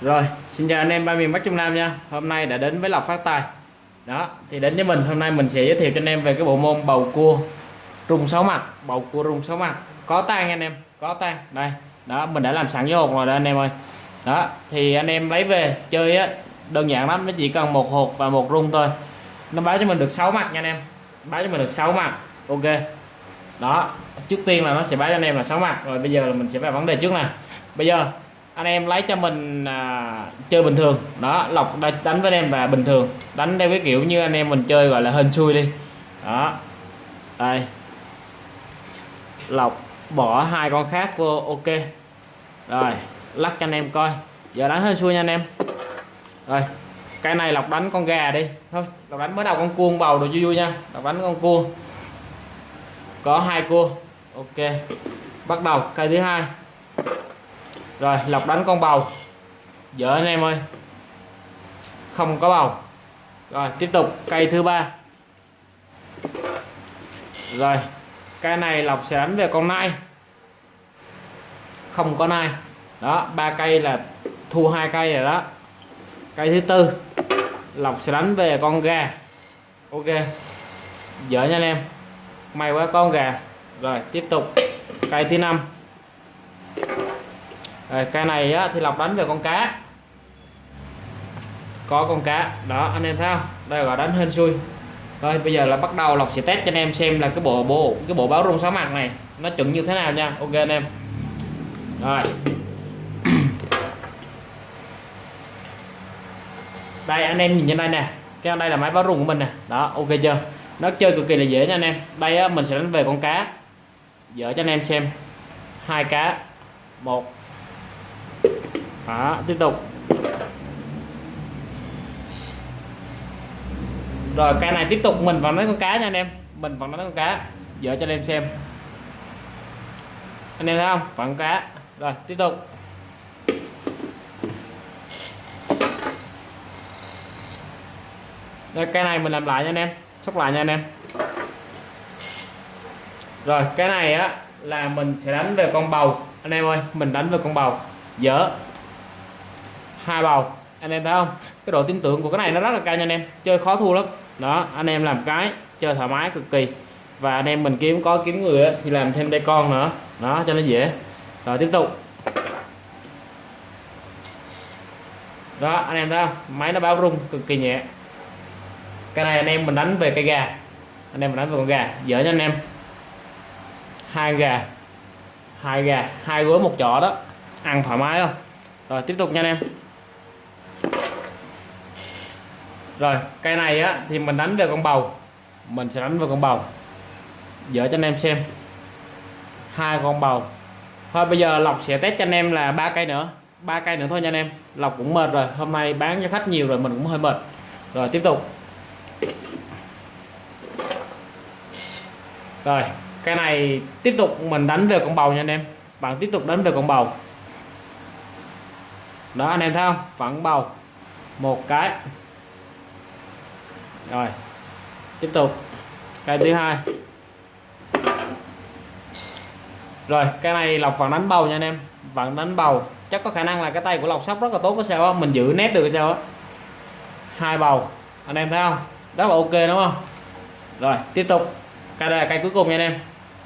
Rồi, xin chào anh em ba miền Bắc Trung Nam nha. Hôm nay đã đến với lọc Phát Tài. Đó, thì đến với mình hôm nay mình sẽ giới thiệu cho anh em về cái bộ môn bầu cua rung sáu mặt, bầu cua rung sáu mặt. Có tang anh em, có tang. Đây, đó mình đã làm sẵn với hộp rồi đó anh em ơi. Đó, thì anh em lấy về chơi á đơn giản lắm, nó chỉ cần một hộp và một rung thôi. Nó báo cho mình được 6 mặt nha anh em. Báo cho mình được 6 mặt. Ok. Đó, trước tiên là nó sẽ báo cho anh em là 6 mặt. Rồi bây giờ là mình sẽ vào vấn đề trước nè. Bây giờ anh em lấy cho mình à, chơi bình thường. Đó lọc đánh với anh em và bình thường. Đánh theo cái kiểu như anh em mình chơi gọi là hên xui đi. Đó. Đây. Lọc bỏ hai con khác vô ok. Rồi lắc cho anh em coi. Giờ đánh hên xui nha anh em. Rồi cái này lọc đánh con gà đi. Thôi lọc đánh mới đầu con cuông bầu đồ vui vui nha. Lọc đánh con cua có hai cua. Ok. Bắt đầu cây thứ hai rồi, lọc đánh con bầu. Dở anh em ơi. Không có bầu. Rồi, tiếp tục. Cây thứ ba. Rồi cây này lọc sẽ đánh về con nai. Không có nai. Đó, ba cây là thu hai cây rồi đó. Cây thứ tư. Lọc sẽ đánh về con gà. Ok. Dở nha anh em. May quá con gà. Rồi, tiếp tục. Cây thứ năm rồi, cây này á, thì lọc đánh về con cá. Có con cá. Đó anh em thấy không? Đây gọi đánh hên xui. Rồi bây giờ là bắt đầu lọc sẽ test cho anh em xem là cái bộ bộ cái bộ báo rung sáu mặt này nó chuẩn như thế nào nha. Ok anh em. Rồi. Đây anh em nhìn trên đây nè. Cái đây là máy báo rung của mình nè. Đó ok chưa? Nó chơi cực kỳ là dễ nha anh em. Đây á, mình sẽ đánh về con cá. Dở cho anh em xem. Hai cá. Một đó, tiếp tục. Rồi cái này tiếp tục mình vẫn lấy con cá nha anh em. Mình vẫn lấy con cá. Dở cho anh em xem. Anh em thấy không? Vẫn cá. Rồi tiếp tục. Rồi cái này mình làm lại nha anh em. Sóc lại nha anh em. Rồi cái này á là mình sẽ đánh về con bầu. Anh em ơi mình đánh về con bầu. Dở hai bầu. Anh em thấy không? Cái độ tin tưởng của cái này nó rất là cao nha anh em. Chơi khó thua lắm. Đó anh em làm cái chơi thoải mái cực kỳ. Và anh em mình kiếm có kiếm người ấy, thì làm thêm đây con nữa. Đó cho nó dễ. Rồi tiếp tục. Đó anh em thấy không? Máy nó báo rung cực kỳ nhẹ. Cái này anh em mình đánh về cây gà. Anh em mình đánh về con gà. Dở cho anh em. Hai gà. Hai gà. Hai gối một chỏ đó. Ăn thoải mái không? Rồi tiếp tục nha anh em. Rồi, cây này á, thì mình đánh về con bầu. Mình sẽ đánh về con bầu. Dở cho anh em xem. Hai con bầu. Thôi, bây giờ lọc sẽ test cho anh em là ba cây nữa. Ba cây nữa thôi nha anh em. Lọc cũng mệt rồi. Hôm nay bán cho khách nhiều rồi, mình cũng hơi mệt. Rồi, tiếp tục. Rồi, cái này tiếp tục mình đánh về con bầu nha anh em. Bạn tiếp tục đánh về con bầu. Đó, anh em thấy không? Vẫn bầu. Một cái rồi, tiếp tục. Cây thứ hai. Rồi, cái này lọc vẫn đánh bầu nha anh em. Vẫn đánh bầu, chắc có khả năng là cái tay của lọc sóc rất là tốt, có sao đó. mình giữ nét được sao á? Hai bầu. Anh em thấy không? Rất là ok, đúng không? Rồi, tiếp tục. Cây đây là cây cuối cùng nha anh em.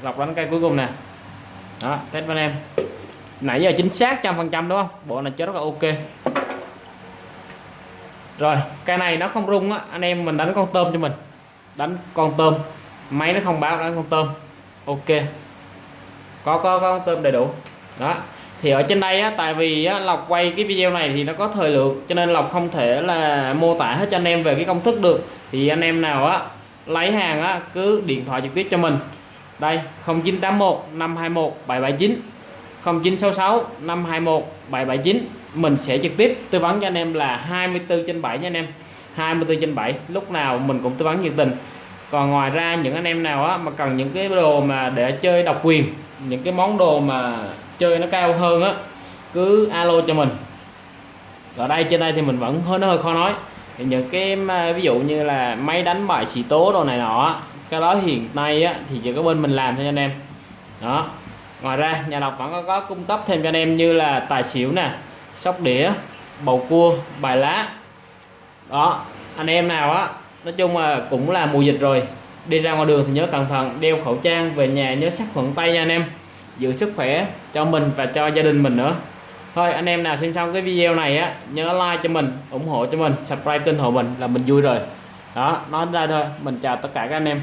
Lọc đánh cây cuối cùng nè. Đó, test với anh em. Nãy giờ chính xác trăm phần trăm, đúng không? Bộ này chơi rất là ok rồi cái này nó không rung á. Anh em mình đánh con tôm cho mình. Đánh con tôm. Máy nó không báo đánh con tôm. Ok. Có có có con tôm đầy đủ. Đó. Thì ở trên đây á tại vì á, lọc quay cái video này thì nó có thời lượng cho nên lọc không thể là mô tả hết cho anh em về cái công thức được. Thì anh em nào á lấy hàng á cứ điện thoại trực tiếp cho mình. Đây 0981 521 779 0966 521 779 mình sẽ trực tiếp tư vấn cho anh em là 24 trên 7 nha anh em. 24 trên 7 lúc nào mình cũng tư vấn nhiệt tình. Còn ngoài ra những anh em nào á, mà cần những cái đồ mà để chơi độc quyền những cái món đồ mà chơi nó cao hơn á cứ alo cho mình. Ở đây trên đây thì mình vẫn hơi nó hơi khó nói. Thì những cái ví dụ như là máy đánh bài xì tố đồ này nọ cái đó hiện nay á, thì chỉ có bên mình làm thôi anh em. Đó. Ngoài ra nhà đọc vẫn có, có cung cấp thêm cho anh em như là tài xỉu nè sóc đĩa, bầu cua, bài lá. Đó, anh em nào á, nói chung là cũng là mùa dịch rồi, đi ra ngoài đường thì nhớ cẩn thận, đeo khẩu trang về nhà nhớ sát khuẩn tay nha anh em. Giữ sức khỏe cho mình và cho gia đình mình nữa. Thôi, anh em nào xem xong cái video này á, nhớ like cho mình, ủng hộ cho mình, subscribe kênh hộ mình là mình vui rồi. Đó, nói ra thôi, mình chào tất cả các anh em.